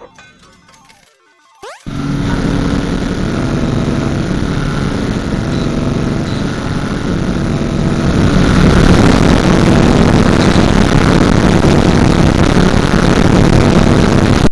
you